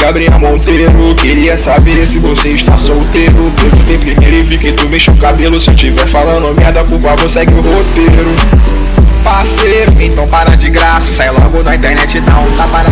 Gabriel Monteiro Queria saber se você está solteiro. Perguntei ele e que tu mexe o cabelo. Se eu tiver falando merda, por favor, segue o roteiro. Parceiro, então para de graça. Sai logo da internet, dá um tapa na